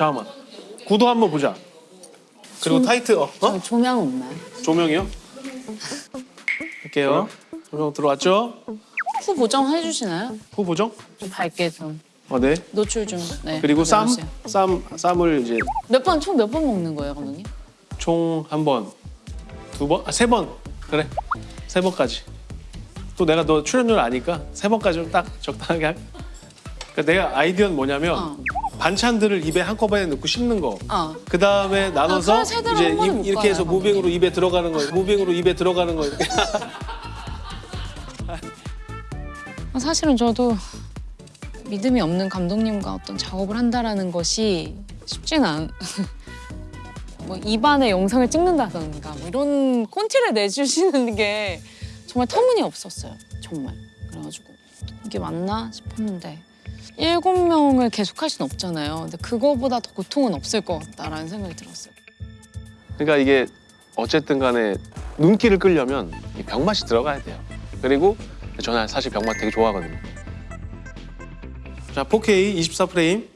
잠깐만. 구도 한번 보자. 그리고 타이트 어? 어? 저 조명 없나요? 조명이요? 할게요. 조명 들어왔죠? 후 보정 해주시나요? 후 보정? 좀 밝게 좀 어, 네. 노출 좀. 네. 그리고 쌈, 해주세요. 쌈, 쌈을 이제 몇 번 총 몇 번 먹는 거예요, 감독님? 총 한 번, 두 번, 아, 세 번. 그래. 세 번까지. 또 내가 너 출연료 아니까 세 번까지는 딱 적당하게 할. 그러니까 내가 아이디어는 뭐냐면 어. 반찬들을 입에 한꺼번에 넣고 씹는 거. 어. 그 다음에 나눠서 그래, 제대로 이제 이- 못 이렇게 해서 봐요, 무빙으로 입에 들어가는 거, 무빙으로 입에 들어가는 거 이렇게. 사실은 저도 믿음이 없는 감독님과 어떤 작업을 한다라는 것이 쉽지는 않. 뭐 입안에 영상을 찍는다던가 뭐 이런 콘티를 내주시는 게 정말 터무니 없었어요. 정말. 그래가지고 이게 맞나 싶었는데 일곱 명을 계속 할 수는 없잖아요. 근데 그거보다 더 고통은 없을 것 같다라는 생각이 들었어요. 그러니까 이게 어쨌든 간에 눈길을 끌려면 이 병맛이 들어가야 돼요. 그리고 저는 사실 병맛 되게 좋아하거든요. 자, 4K 24프레임